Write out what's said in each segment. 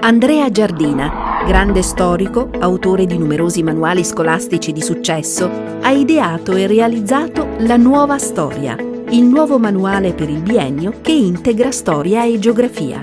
Andrea Giardina, grande storico, autore di numerosi manuali scolastici di successo, ha ideato e realizzato La Nuova Storia, il nuovo manuale per il biennio che integra storia e geografia.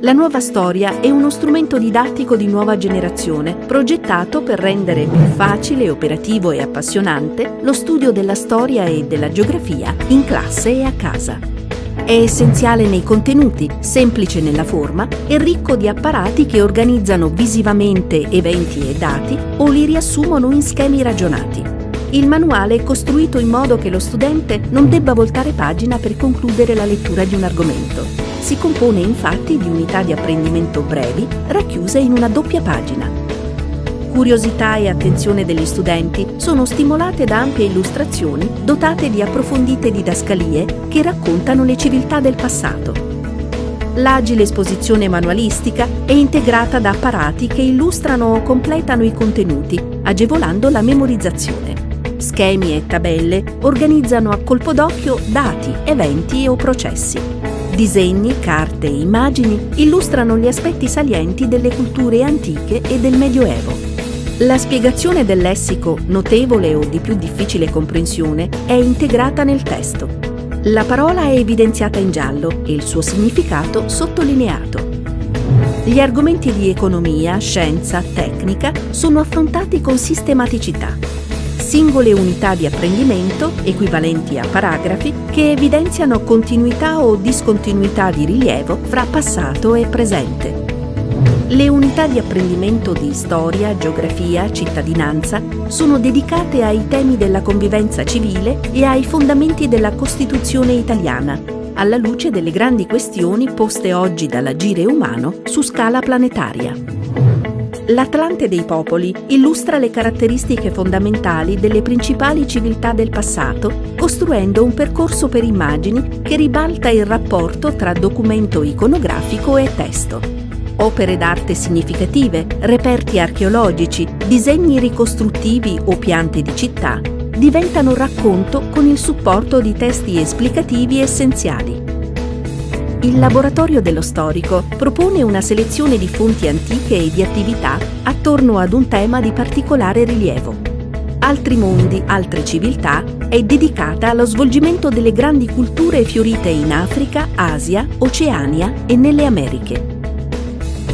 La nuova storia è uno strumento didattico di nuova generazione, progettato per rendere più facile, operativo e appassionante lo studio della storia e della geografia in classe e a casa. È essenziale nei contenuti, semplice nella forma e ricco di apparati che organizzano visivamente eventi e dati o li riassumono in schemi ragionati. Il manuale è costruito in modo che lo studente non debba voltare pagina per concludere la lettura di un argomento. Si compone infatti di unità di apprendimento brevi racchiuse in una doppia pagina Curiosità e attenzione degli studenti sono stimolate da ampie illustrazioni dotate di approfondite didascalie che raccontano le civiltà del passato. L'agile esposizione manualistica è integrata da apparati che illustrano o completano i contenuti, agevolando la memorizzazione. Schemi e tabelle organizzano a colpo d'occhio dati, eventi o processi. Disegni, carte e immagini illustrano gli aspetti salienti delle culture antiche e del Medioevo. La spiegazione del lessico notevole o di più difficile comprensione è integrata nel testo. La parola è evidenziata in giallo e il suo significato sottolineato. Gli argomenti di economia, scienza, tecnica sono affrontati con sistematicità. Singole unità di apprendimento, equivalenti a paragrafi, che evidenziano continuità o discontinuità di rilievo fra passato e presente. Le unità di apprendimento di storia, geografia, cittadinanza sono dedicate ai temi della convivenza civile e ai fondamenti della Costituzione italiana, alla luce delle grandi questioni poste oggi dall'agire umano su scala planetaria. L'Atlante dei popoli illustra le caratteristiche fondamentali delle principali civiltà del passato, costruendo un percorso per immagini che ribalta il rapporto tra documento iconografico e testo opere d'arte significative, reperti archeologici, disegni ricostruttivi o piante di città diventano racconto con il supporto di testi esplicativi essenziali. Il Laboratorio dello Storico propone una selezione di fonti antiche e di attività attorno ad un tema di particolare rilievo. Altri mondi, altre civiltà è dedicata allo svolgimento delle grandi culture fiorite in Africa, Asia, Oceania e nelle Americhe.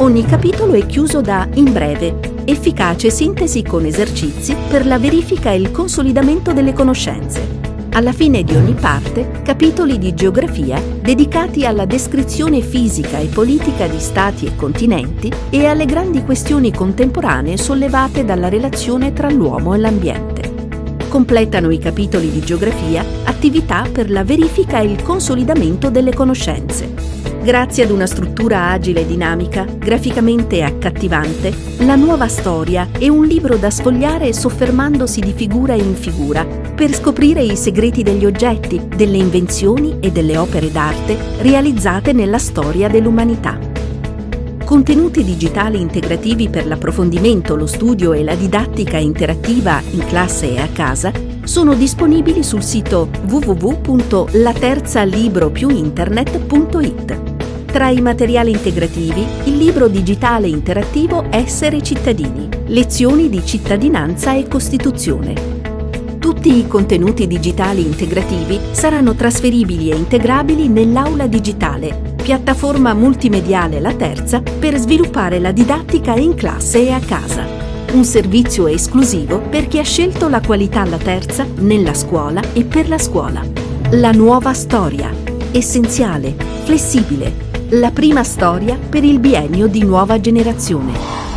Ogni capitolo è chiuso da in breve, efficace sintesi con esercizi per la verifica e il consolidamento delle conoscenze. Alla fine di ogni parte, capitoli di geografia dedicati alla descrizione fisica e politica di stati e continenti e alle grandi questioni contemporanee sollevate dalla relazione tra l'uomo e l'ambiente. Completano i capitoli di geografia attività per la verifica e il consolidamento delle conoscenze. Grazie ad una struttura agile e dinamica, graficamente accattivante, la nuova storia è un libro da sfogliare soffermandosi di figura in figura per scoprire i segreti degli oggetti, delle invenzioni e delle opere d'arte realizzate nella storia dell'umanità. Contenuti digitali integrativi per l'approfondimento, lo studio e la didattica interattiva in classe e a casa sono disponibili sul sito www.laterzalibropiuinternet.it. Tra i materiali integrativi, il libro digitale interattivo Essere cittadini, lezioni di cittadinanza e Costituzione. Tutti i contenuti digitali integrativi saranno trasferibili e integrabili nell'aula digitale, piattaforma multimediale La Terza per sviluppare la didattica in classe e a casa. Un servizio esclusivo per chi ha scelto la qualità alla terza nella scuola e per la scuola. La nuova storia. Essenziale, flessibile, la prima storia per il biennio di nuova generazione.